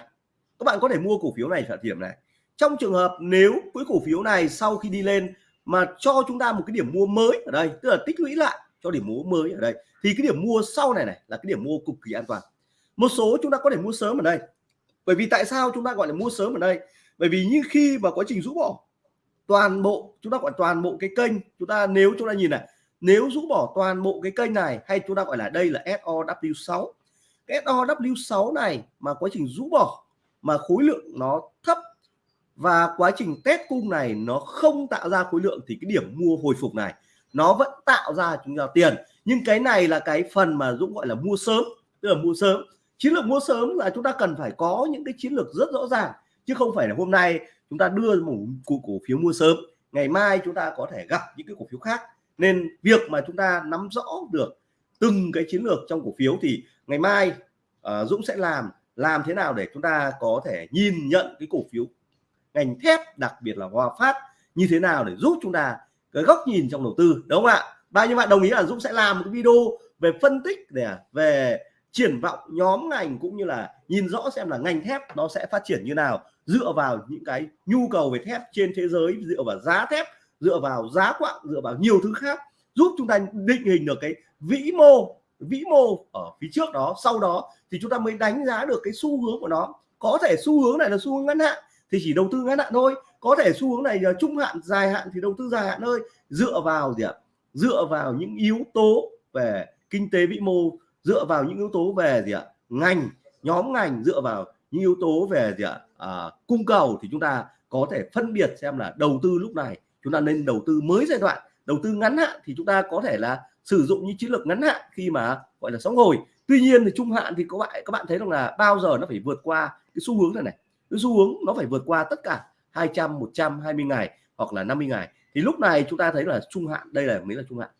[SPEAKER 1] Các bạn có thể mua cổ phiếu này vào điểm này. Trong trường hợp nếu cái cổ phiếu này sau khi đi lên mà cho chúng ta một cái điểm mua mới ở đây, tức là tích lũy lại cho điểm mua mới ở đây. Thì cái điểm mua sau này này là cái điểm mua cực kỳ an toàn. Một số chúng ta có thể mua sớm ở đây. Bởi vì tại sao chúng ta gọi là mua sớm ở đây? Bởi vì như khi mà quá trình rũ bỏ, toàn bộ, chúng ta gọi toàn bộ cái kênh, chúng ta nếu chúng ta nhìn này, nếu rũ bỏ toàn bộ cái kênh này hay chúng ta gọi là đây là SOW6 cái SOW6 này mà quá trình rũ bỏ mà khối lượng nó thấp và quá trình test cung này nó không tạo ra khối lượng thì cái điểm mua hồi phục này nó vẫn tạo ra chúng ta tiền. Nhưng cái này là cái phần mà Dũng gọi là mua sớm tức là mua sớm. Chiến lược mua sớm là chúng ta cần phải có những cái chiến lược rất rõ ràng chứ không phải là hôm nay chúng ta đưa một cổ, cổ phiếu mua sớm ngày mai chúng ta có thể gặp những cái cổ phiếu khác. Nên việc mà chúng ta nắm rõ được từng cái chiến lược trong cổ phiếu thì ngày mai uh, Dũng sẽ làm làm thế nào để chúng ta có thể nhìn nhận cái cổ phiếu ngành thép, đặc biệt là Hòa Phát, như thế nào để giúp chúng ta cái góc nhìn trong đầu tư, đúng không ạ? Bao nhiêu bạn đồng ý là Dũng sẽ làm một cái video về phân tích để à, về triển vọng nhóm ngành cũng như là nhìn rõ xem là ngành thép nó sẽ phát triển như nào, dựa vào những cái nhu cầu về thép trên thế giới, dựa vào giá thép, dựa vào giá quặng, dựa vào nhiều thứ khác, giúp chúng ta định hình được cái vĩ mô vĩ mô ở phía trước đó, sau đó thì chúng ta mới đánh giá được cái xu hướng của nó. Có thể xu hướng này là xu hướng ngắn hạn thì chỉ đầu tư ngắn hạn thôi. Có thể xu hướng này là trung hạn dài hạn thì đầu tư dài hạn thôi. Dựa vào gì ạ? Dựa vào những yếu tố về kinh tế vĩ mô dựa vào những yếu tố về gì ạ? Ngành nhóm ngành dựa vào những yếu tố về gì ạ? À, cung cầu thì chúng ta có thể phân biệt xem là đầu tư lúc này chúng ta nên đầu tư mới giai đoạn. Đầu tư ngắn hạn thì chúng ta có thể là sử dụng những chiến lược ngắn hạn khi mà gọi là sóng hồi. Tuy nhiên thì trung hạn thì các bạn các bạn thấy rằng là bao giờ nó phải vượt qua cái xu hướng này này? Xu hướng nó phải vượt qua tất cả 200 120 ngày hoặc là 50 ngày. Thì lúc này chúng ta thấy là trung hạn đây là mới là trung hạn.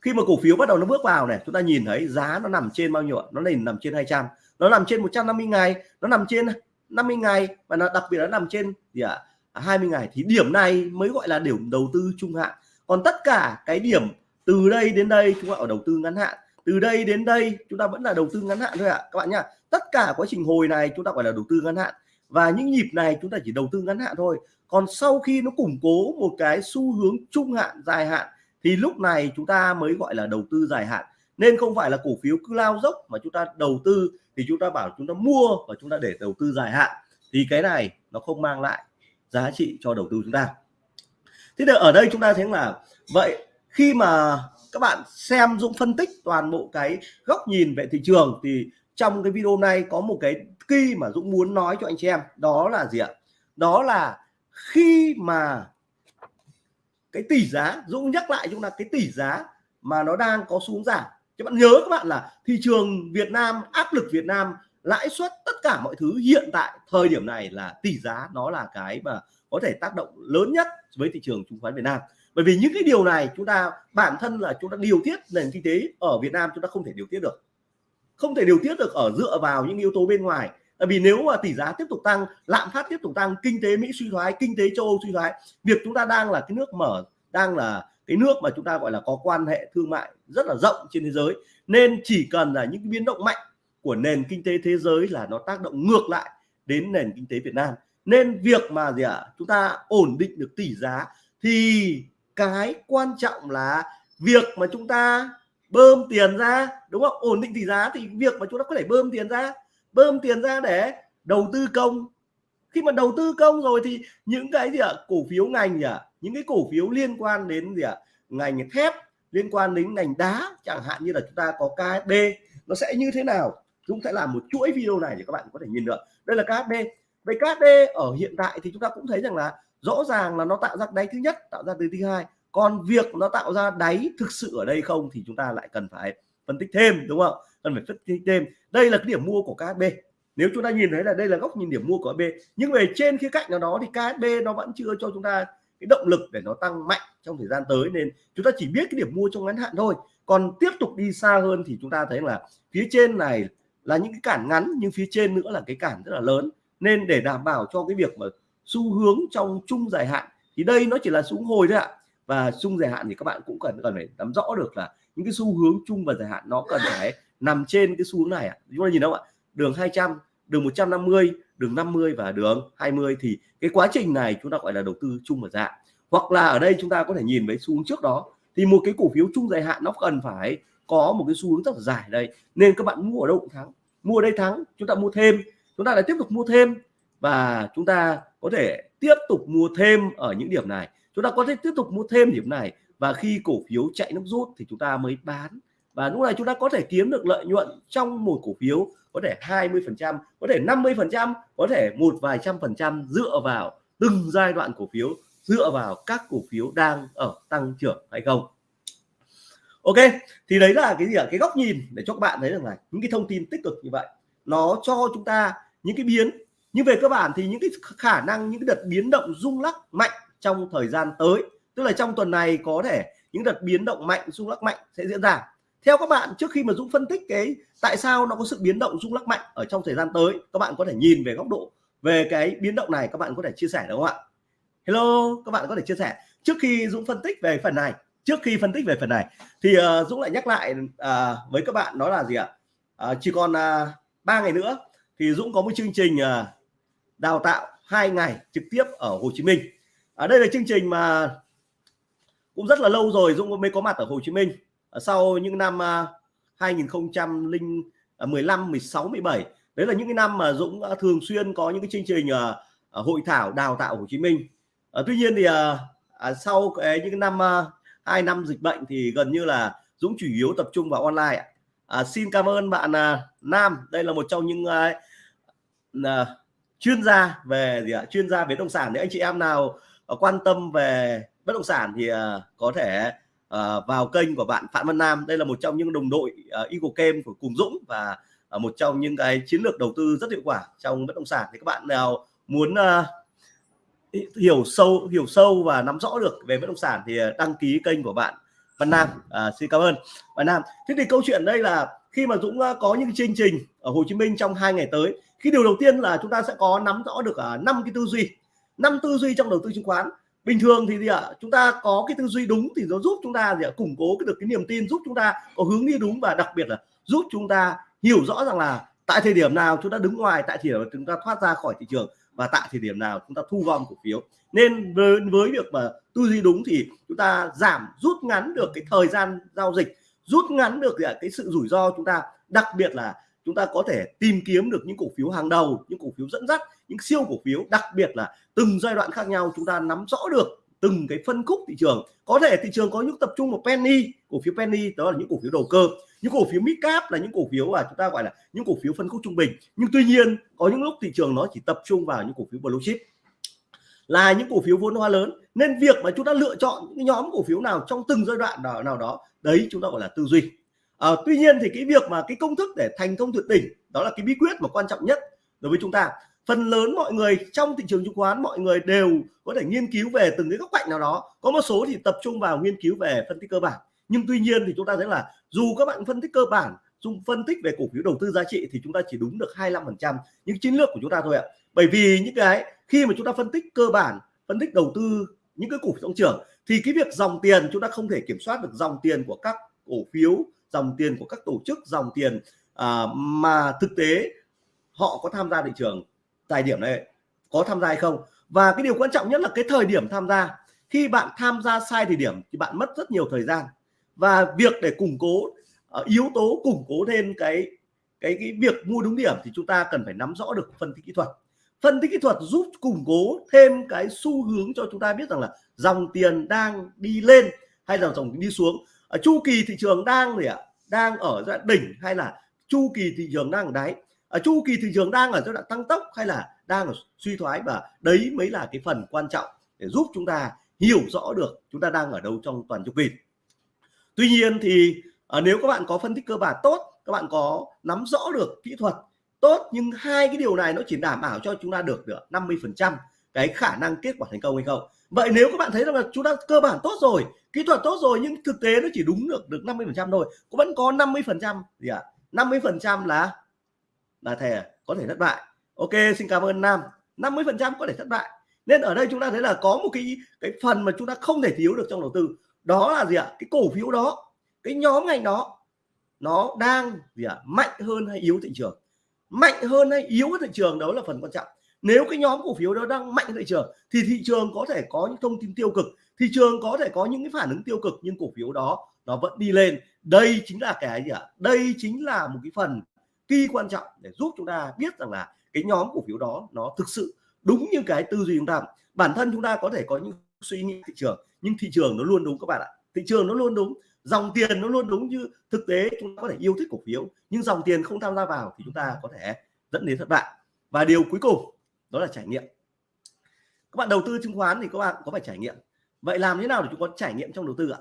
[SPEAKER 1] Khi mà cổ phiếu bắt đầu nó bước vào này chúng ta nhìn thấy giá nó nằm trên bao nhiêu nó lên nằm trên 200 nó nằm trên 150 ngày nó nằm trên 50 ngày và nó đặc biệt nó nằm trên gì ạ? à, 20 ngày. Thì điểm này mới gọi là điểm đầu tư trung hạn. Còn tất cả cái điểm từ đây đến đây chúng ta ở đầu tư ngắn hạn từ đây đến đây, chúng ta vẫn là đầu tư ngắn hạn thôi ạ. À. các bạn nhá, tất cả quá trình hồi này chúng ta gọi là đầu tư ngắn hạn. Và những nhịp này chúng ta chỉ đầu tư ngắn hạn thôi. Còn sau khi nó củng cố một cái xu hướng trung hạn, dài hạn, thì lúc này chúng ta mới gọi là đầu tư dài hạn. Nên không phải là cổ phiếu cứ lao dốc mà chúng ta đầu tư, thì chúng ta bảo chúng ta mua và chúng ta để đầu tư dài hạn. Thì cái này nó không mang lại giá trị cho đầu tư chúng ta. Thế thì ở đây chúng ta thấy là, vậy khi mà các bạn xem, Dũng phân tích toàn bộ cái góc nhìn về thị trường thì trong cái video này có một cái key mà Dũng muốn nói cho anh chị em. Đó là gì ạ? Đó là khi mà cái tỷ giá, Dũng nhắc lại chúng là cái tỷ giá mà nó đang có xuống giảm. Các bạn nhớ các bạn là thị trường Việt Nam, áp lực Việt Nam, lãi suất, tất cả mọi thứ hiện tại thời điểm này là tỷ giá nó là cái mà có thể tác động lớn nhất với thị trường chứng khoán Việt Nam bởi vì những cái điều này chúng ta bản thân là chúng ta điều tiết nền kinh tế ở Việt Nam chúng ta không thể điều tiết được. Không thể điều tiết được ở dựa vào những yếu tố bên ngoài. Tại vì nếu mà tỷ giá tiếp tục tăng lạm phát tiếp tục tăng kinh tế Mỹ suy thoái kinh tế châu Âu suy thoái việc chúng ta đang là cái nước mở đang là cái nước mà chúng ta gọi là có quan hệ thương mại rất là rộng trên thế giới nên chỉ cần là những biến động mạnh của nền kinh tế thế giới là nó tác động ngược lại đến nền kinh tế Việt Nam. Nên việc mà gì ạ? À, chúng ta ổn định được tỷ giá thì cái quan trọng là việc mà chúng ta bơm tiền ra, đúng không? Ổn định tỷ giá thì việc mà chúng ta có thể bơm tiền ra, bơm tiền ra để đầu tư công. Khi mà đầu tư công rồi thì những cái gì ạ? Cổ phiếu ngành gì ạ những cái cổ phiếu liên quan đến gì ạ? Ngành thép, liên quan đến ngành đá, chẳng hạn như là chúng ta có KSB nó sẽ như thế nào? Chúng sẽ làm một chuỗi video này để các bạn có thể nhìn được. Đây là KSB về KSB ở hiện tại thì chúng ta cũng thấy rằng là rõ ràng là nó tạo ra đáy thứ nhất, tạo ra đáy thứ hai. Còn việc nó tạo ra đáy thực sự ở đây không thì chúng ta lại cần phải phân tích thêm, đúng không? Cần phải phân tích thêm. Đây là cái điểm mua của KSB nếu chúng ta nhìn thấy là đây là góc nhìn điểm mua của KSB nhưng về trên khía cạnh nào đó thì KSB nó vẫn chưa cho chúng ta cái động lực để nó tăng mạnh trong thời gian tới, nên chúng ta chỉ biết cái điểm mua trong ngắn hạn thôi. Còn tiếp tục đi xa hơn thì chúng ta thấy là phía trên này là những cái cản ngắn, nhưng phía trên nữa là cái cản rất là lớn. Nên để đảm bảo cho cái việc mà xu hướng trong chung dài hạn, thì đây nó chỉ là xuống hồi thôi ạ. Và chung dài hạn thì các bạn cũng cần cần phải nắm rõ được là những cái xu hướng chung và dài hạn nó cần phải nằm trên cái xu hướng này ạ. Chúng ta nhìn đâu ạ? Đường 200 đường 150 đường 50 và đường 20 thì cái quá trình này chúng ta gọi là đầu tư chung và dài hoặc là ở đây chúng ta có thể nhìn với xu hướng trước đó, thì một cái cổ phiếu chung dài hạn nó cần phải có một cái xu hướng rất là dài đây. Nên các bạn mua ở đâu cũng thắng. Mua ở đây thắng, chúng ta mua thêm. Chúng ta lại tiếp tục mua thêm. Và chúng ta có thể tiếp tục mua thêm ở những điểm này. Chúng ta có thể tiếp tục mua thêm điểm này và khi cổ phiếu chạy nước rút thì chúng ta mới bán. Và lúc này chúng ta có thể kiếm được lợi nhuận trong một cổ phiếu có thể 20 phần trăm, có thể 50 phần trăm, có thể một vài trăm phần trăm dựa vào từng giai đoạn cổ phiếu, dựa vào các cổ phiếu đang ở tăng trưởng hay không. Ok, thì đấy là cái gì ạ? Cái góc nhìn để cho các bạn thấy rằng là những cái thông tin tích cực như vậy, nó cho chúng ta những cái biến nhưng về cơ bản thì những cái khả năng những cái đợt biến động rung lắc mạnh trong thời gian tới tức là trong tuần này có thể những đợt biến động mạnh rung lắc mạnh sẽ diễn ra. Theo các bạn trước khi mà Dũng phân tích cái tại sao nó có sự biến động rung lắc mạnh ở trong thời gian tới các bạn có thể nhìn về góc độ về cái biến động này các bạn có thể chia sẻ được không ạ? Hello các bạn có thể chia sẻ. Trước khi Dũng phân tích về phần này trước khi phân tích về phần này thì uh, Dũng lại nhắc lại uh, với các bạn đó là gì ạ? Uh, chỉ còn uh, 3 ngày nữa thì Dũng có một chương trình uh, đào tạo hai ngày trực tiếp ở Hồ Chí Minh. Ở đây là chương trình mà cũng rất là lâu rồi Dũng mới có mặt ở Hồ Chí Minh. À, sau những năm à, 2015 16 17 đấy là những cái năm mà Dũng thường xuyên có những cái chương trình à, hội thảo đào tạo Hồ Chí Minh. Tuy nhiên thì sau cái những năm hai năm dịch bệnh thì gần như là Dũng chủ yếu tập trung vào online ạ. À, xin cảm ơn bạn à, Nam. Đây là một trong những à, à, chuyên gia về gì ạ? Chuyên gia về bất động sản. Thì anh chị em nào ờ, quan tâm về bất động sản thì ờ, có thể ờ, vào kênh của bạn Phạm Văn Nam. Đây là một trong những đồng đội Eagle Kem của cùng Dũng và một trong những cái chiến lược đầu tư rất hiệu quả trong bất động sản. Thì các bạn nào muốn hiểu sâu hiểu sâu và nắm rõ được về bất động sản thì đăng ký kênh của bạn Văn Nam. À, xin cảm ơn. Văn Nam thế thì câu chuyện đây là khi mà Dũng có những chương trình ở Hồ Chí Minh trong hai ngày tới khi điều đầu tiên là chúng ta sẽ có nắm rõ được à, năm cái tư duy năm tư duy trong đầu tư chứng khoán. Bình thường thì gì ạ? Chúng ta có cái tư duy đúng thì nó giúp chúng ta gì ạ? Củng cố được cái niềm tin giúp chúng ta có hướng đi đúng và đặc biệt là giúp chúng ta hiểu rõ rằng là tại thời điểm nào chúng ta đứng ngoài tại thời điểm chúng ta thoát ra khỏi thị trường và tại thời điểm nào chúng ta thu gom cổ phiếu. Nên với, với việc mà tư duy đúng thì chúng ta giảm rút ngắn được cái thời gian giao dịch rút ngắn được cái sự rủi ro chúng ta đặc biệt là chúng ta có thể tìm kiếm được những cổ phiếu hàng đầu những cổ phiếu dẫn dắt những siêu cổ phiếu đặc biệt là từng giai đoạn khác nhau chúng ta nắm rõ được từng cái phân khúc thị trường có thể thị trường có những tập trung một penny cổ phiếu penny đó là những cổ phiếu đầu cơ những cổ phiếu mid cap là những cổ phiếu mà chúng ta gọi là những cổ phiếu phân khúc trung bình nhưng tuy nhiên có những lúc thị trường nó chỉ tập trung vào những cổ phiếu blue chip là những cổ phiếu vốn hóa lớn nên việc mà chúng ta lựa chọn những nhóm cổ phiếu nào trong từng giai đoạn nào, nào đó đấy chúng ta gọi là tư duy à, tuy nhiên thì cái việc mà cái công thức để thành công tuyệt đỉnh đó là cái bí quyết mà quan trọng nhất đối với chúng ta. Phần lớn mọi người trong thị trường chứng khoán mọi người đều có thể nghiên cứu về từng cái góc cạnh nào đó. Có một số thì tập trung vào nghiên cứu về phân tích cơ bản. Nhưng tuy nhiên thì chúng ta thấy là dù các bạn phân tích cơ bản dùng phân tích về cổ phiếu đầu tư giá trị thì chúng ta chỉ đúng được 25% những chiến lược của chúng ta thôi ạ. Bởi vì những cái khi mà chúng ta phân tích cơ bản phân tích đầu tư những cái cổ phiếu tăng trưởng thì cái việc dòng tiền chúng ta không thể kiểm soát được dòng tiền của các cổ phiếu dòng tiền của các tổ chức dòng tiền à, mà thực tế họ có tham gia thị trường tài điểm này có tham gia hay không? Và cái điều quan trọng nhất là cái thời điểm tham gia. Khi bạn tham gia sai thời điểm thì bạn mất rất nhiều thời gian. Và việc để củng cố uh, yếu tố củng cố thêm cái cái cái việc mua đúng điểm thì chúng ta cần phải nắm rõ được phân tích kỹ thuật. Phân tích kỹ thuật giúp củng cố thêm cái xu hướng cho chúng ta biết rằng là dòng tiền đang đi lên hay là dòng đi xuống chu kỳ thị trường đang gì ạ? Đang ở giai đoạn đỉnh hay là chu kỳ thị trường đang ở đáy? Ở chu kỳ thị trường đang ở giai đoạn tăng tốc hay là đang ở suy thoái? Và đấy mới là cái phần quan trọng để giúp chúng ta hiểu rõ được chúng ta đang ở đâu trong toàn chu kỳ. Tuy nhiên thì à, nếu các bạn có phân tích cơ bản tốt các bạn có nắm rõ được kỹ thuật tốt nhưng hai cái điều này nó chỉ đảm bảo cho chúng ta được được 50 phần trăm cái khả năng kết quả thành công hay không vậy nếu các bạn thấy rằng là chúng ta, cơ bản tốt rồi, kỹ thuật tốt rồi, nhưng thực tế nó chỉ đúng được được 50 phần trăm thôi, cũng vẫn có 50 phần trăm. Gì ạ? à? 50 phần trăm là là thẻ có thể thất bại. Ok, xin cảm ơn nam. 50 phần trăm có thể thất bại. Nên ở đây chúng ta thấy là có một cái cái phần mà chúng ta không thể thiếu được trong đầu tư. Đó là gì ạ? Cái cổ phiếu đó, cái nhóm ngành đó, nó đang, gì ạ, mạnh hơn hay yếu thị trường? Mạnh hơn hay yếu thị trường đó là phần quan trọng nếu cái nhóm cổ phiếu đó đang mạnh thị trường thì thị trường có thể có những thông tin tiêu cực, thị trường có thể có những cái phản ứng tiêu cực, nhưng cổ phiếu đó, nó vẫn đi lên. Đây chính là cái gì ạ? Đây chính là một cái phần kỳ quan trọng để giúp chúng ta biết rằng là cái nhóm cổ phiếu đó nó thực sự đúng như cái tư duy chúng ta. Bản thân chúng ta có thể có những suy nghĩ thị trường, nhưng thị trường nó luôn đúng các bạn ạ. Thị trường nó luôn đúng, dòng tiền nó luôn đúng như thực tế chúng ta có thể yêu thích cổ phiếu, nhưng dòng tiền không tham gia vào thì chúng ta có thể dẫn đến thất bại. Và điều cuối cùng đó là trải nghiệm. Các bạn đầu tư chứng khoán thì các bạn có phải trải nghiệm. Vậy làm thế nào để chúng có trải nghiệm trong đầu tư ạ?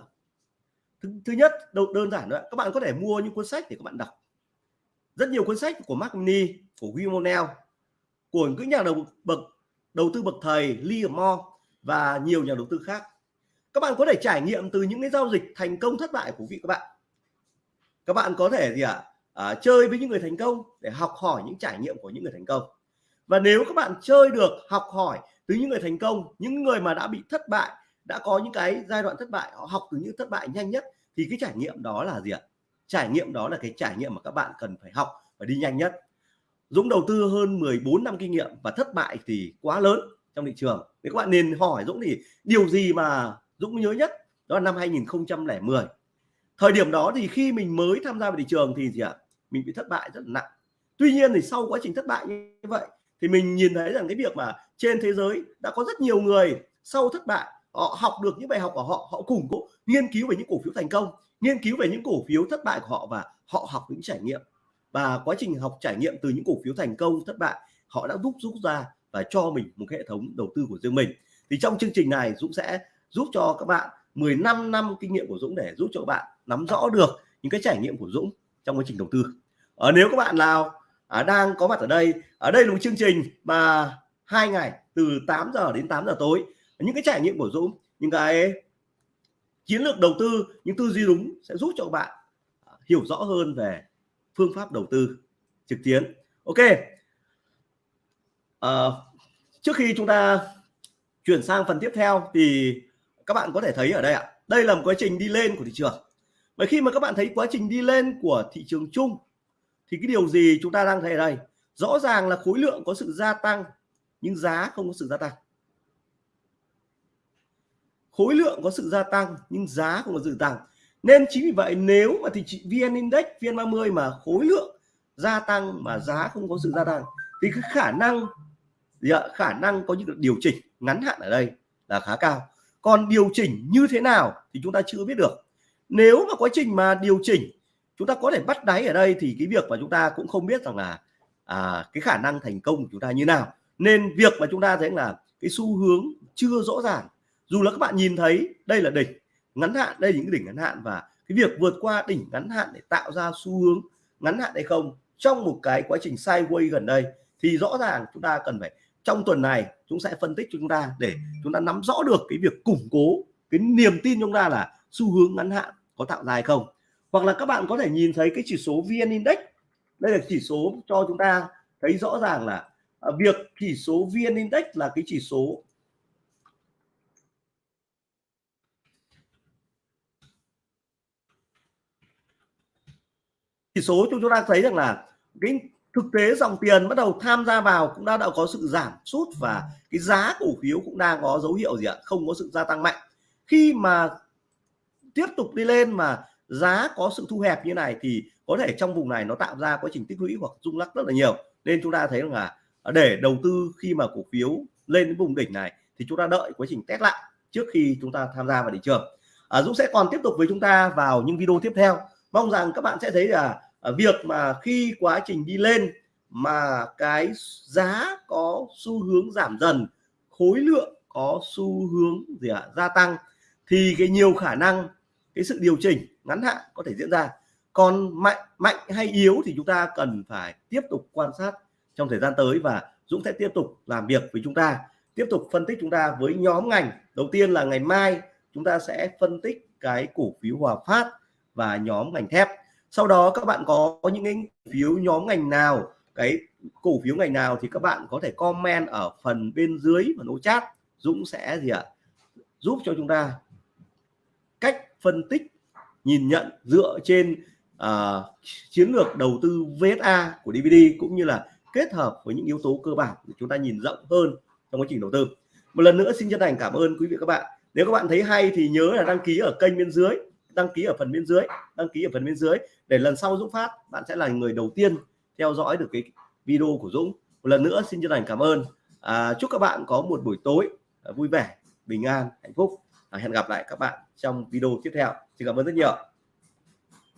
[SPEAKER 1] Thứ, thứ nhất đầu đơn giản nữa các bạn có thể mua những cuốn sách để các bạn đọc. Rất nhiều cuốn sách của Mark Mini của William O'Neill của những nhà đầu bậc đầu tư bậc thầy Lee Moore và nhiều nhà đầu tư khác. Các bạn có thể trải nghiệm từ những cái giao dịch thành công thất bại của vị các bạn. Các bạn có thể gì ạ? À? à, chơi với những người thành công để học hỏi những trải nghiệm của những người thành công và nếu các bạn chơi được, học hỏi từ những người thành công, những người mà đã bị thất bại, đã có những cái giai đoạn thất bại, họ học từ những thất bại nhanh nhất, thì cái trải nghiệm đó là gì ạ? Trải nghiệm đó là cái trải nghiệm mà các bạn cần phải học và đi nhanh nhất. Dũng đầu tư hơn 14 năm kinh nghiệm và thất bại thì quá lớn trong thị trường. Thì các bạn nên hỏi Dũng thì điều gì mà Dũng nhớ nhất? Đó là năm 2010 thời điểm đó thì khi mình mới tham gia vào thị trường thì gì ạ? Mình bị thất bại rất là nặng. Tuy nhiên thì sau quá trình thất bại như vậy thì mình nhìn thấy rằng cái việc mà trên thế giới đã có rất nhiều người sau thất bại, họ học được những bài học của họ họ củng cố, nghiên cứu về những cổ phiếu thành công, nghiên cứu về những cổ phiếu thất bại của họ và họ học những trải nghiệm. Và quá trình học trải nghiệm từ những cổ phiếu thành công, thất bại, họ đã giúp rút ra và cho mình một hệ thống đầu tư của riêng mình. Thì trong chương trình này, Dũng sẽ giúp cho các bạn 15 năm kinh nghiệm của Dũng để giúp cho các bạn nắm rõ được những cái trải nghiệm của Dũng trong quá trình đầu tư. Ở nếu các bạn nào à, đang có mặt ở đây. Ở đây là một chương trình mà hai ngày từ 8 giờ đến 8 giờ tối. Những cái trải nghiệm của Dũng những cái chiến lược đầu tư những tư duy đúng sẽ giúp cho các bạn ờ, hiểu rõ hơn về phương pháp đầu tư trực tuyến. Ok. À, trước khi chúng ta chuyển sang phần tiếp theo thì các bạn có thể thấy ở đây ạ. Đây là một quá trình đi lên của thị trường. Bởi khi mà các bạn thấy quá trình đi lên của thị trường chung thì cái điều gì chúng ta đang thấy ở đây? Rõ ràng là khối lượng có sự gia tăng, nhưng giá không có sự gia tăng. Khối lượng có sự gia tăng, nhưng giá không có sự tăng. Nên chính vì vậy, nếu mà thì chị VN Index, VN 30 mà khối lượng gia tăng mà giá không có sự gia tăng, thì cái khả năng, gì ạ? khả năng có những điều chỉnh ngắn hạn ở đây là khá cao. Còn điều chỉnh như thế nào thì chúng ta chưa biết được. Nếu mà quá trình mà điều chỉnh chúng ta có thể bắt đáy ở đây thì cái việc mà chúng ta cũng không biết rằng là à, cái khả năng thành công của chúng ta như nào. Nên việc mà chúng ta thấy là cái xu hướng chưa rõ ràng. Dù là các bạn nhìn thấy đây là đỉnh ngắn hạn đây là những đỉnh ngắn hạn và cái việc vượt qua đỉnh ngắn hạn để tạo ra xu hướng ngắn hạn hay không trong một cái quá trình sideways gần đây thì rõ ràng chúng ta cần phải trong tuần này chúng sẽ phân tích cho chúng ta để chúng ta nắm rõ được cái việc củng cố cái niềm tin chúng ta là xu hướng ngắn hạn có tạo ra hay không hoặc là các bạn có thể nhìn thấy cái chỉ số VN Index. Đây là chỉ số cho chúng ta thấy rõ ràng là à, việc chỉ số VN Index là cái chỉ số chỉ số chúng ta thấy rằng là cái thực tế dòng tiền bắt đầu tham gia vào cũng đã đã có sự giảm sút và cái giá cổ phiếu cũng đang có dấu hiệu gì ạ? Không có sự gia tăng mạnh. Khi mà tiếp tục đi lên mà giá có sự thu hẹp như này thì có thể trong vùng này nó tạo ra quá trình tích lũy hoặc rung lắc rất là nhiều. Nên chúng ta thấy rằng là để đầu tư khi mà cổ phiếu lên đến vùng đỉnh này thì chúng ta đợi quá trình test lại trước khi chúng ta tham gia vào thị trường. À, Dũng sẽ còn tiếp tục với chúng ta vào những video tiếp theo. Mong rằng các bạn sẽ thấy là à, việc mà khi quá trình đi lên mà cái giá có xu hướng giảm dần khối lượng có xu hướng gì ạ à, gia tăng thì cái nhiều khả năng cái sự điều chỉnh ngắn hạn có thể diễn ra. Còn mạnh mạnh hay yếu thì chúng ta cần phải tiếp tục quan sát trong thời gian tới và Dũng sẽ tiếp tục làm việc với chúng ta, tiếp tục phân tích chúng ta với nhóm ngành. Đầu tiên là ngày mai chúng ta sẽ phân tích cái cổ phiếu Hòa Phát và nhóm ngành thép. Sau đó các bạn có những cái phiếu nhóm ngành nào, cái cổ phiếu ngành nào thì các bạn có thể comment ở phần bên dưới và nối chat. Dũng sẽ gì ạ? Giúp cho chúng ta cách phân tích nhìn nhận dựa trên à, chiến lược đầu tư VSA của DVD cũng như là kết hợp với những yếu tố cơ bản để chúng ta nhìn rộng hơn trong quá trình đầu tư. Một lần nữa xin chân thành cảm ơn quý vị các bạn. Nếu các bạn thấy hay thì nhớ là đăng ký ở kênh bên dưới đăng ký ở phần bên dưới đăng ký ở phần bên dưới để lần sau Dũng phát bạn sẽ là người đầu tiên theo dõi được cái video của Dũng. Một lần nữa xin chân thành cảm ơn. À, chúc các bạn có một buổi tối à, vui vẻ bình an hạnh phúc. À, hẹn gặp lại các bạn trong video tiếp theo thì cảm ơn rất nhiều